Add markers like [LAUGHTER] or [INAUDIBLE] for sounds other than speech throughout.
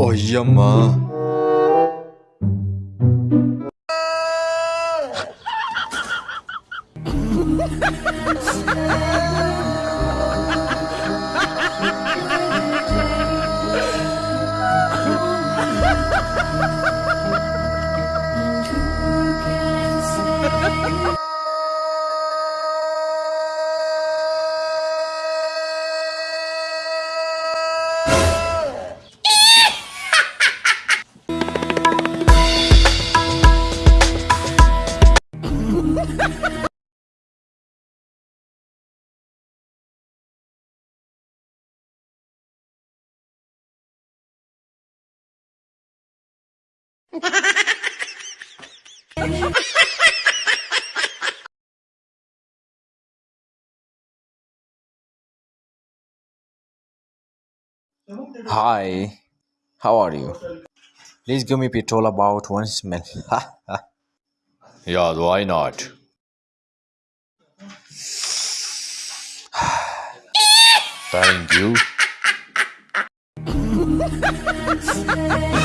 哦呀妈 Hi, how are you? Please give me petrol about one smell. [LAUGHS] yeah, why not? [SIGHS] Thank you. [LAUGHS]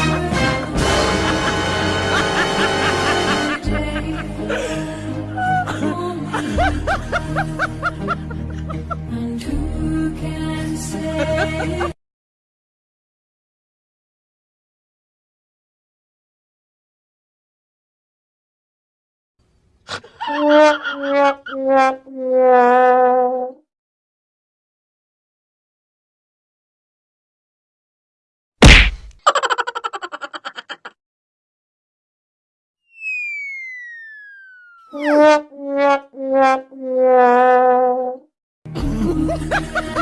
Yeah, yeah, yeah, yeah.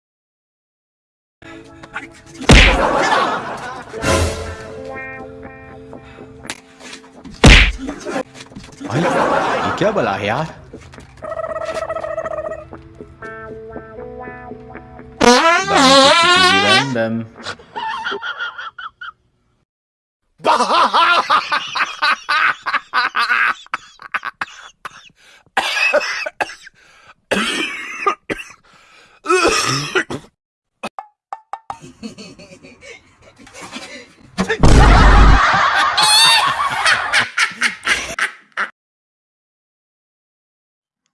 ये क्या बला है यार Random.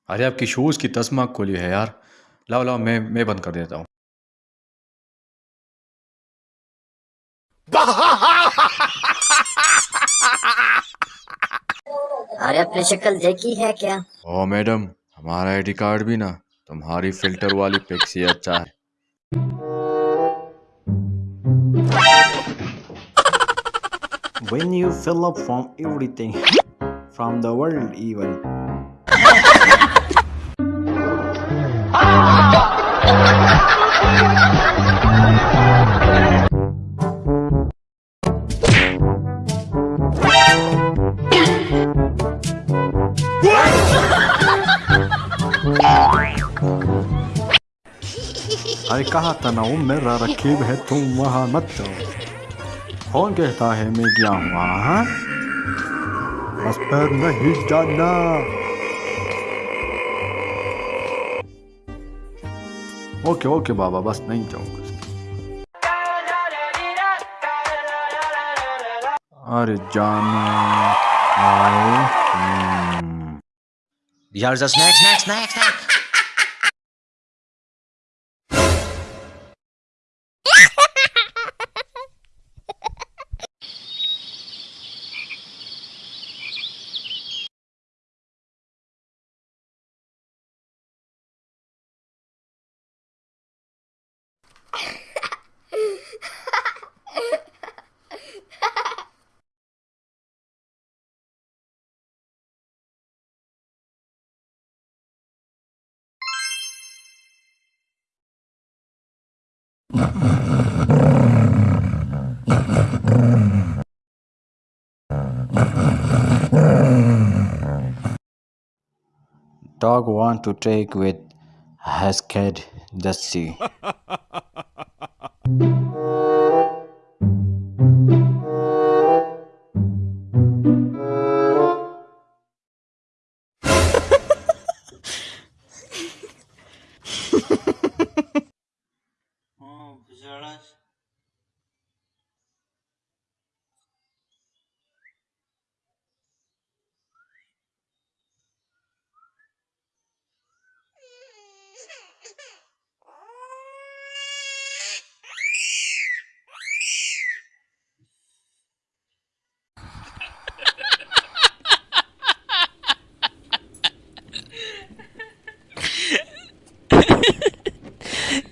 अरे आपकी शूज़ की तस्मा खोली है यार। लाओ लाओ मैं मैं बंद कर देता हूँ। अरे अपनी शक्ल देखी है क्या? ओ मैडम हमारा आईडी कार्ड भी ना तुम्हारी फ़िल्टर वाली पिक से अच्छा है। When you fill up from everything from the world even अरे कहा था ना वो मेरा रकीब है, तुम वहाँ मत जाओ कौन कहता है, मैं गया वहाँ हाँ? बस पर नहीं जाना ओके ओके बाबा बस नहीं चाहूँगा अरे जान आए। यार snacks snacks snack Dog want to take with Hesked the sea. [LAUGHS]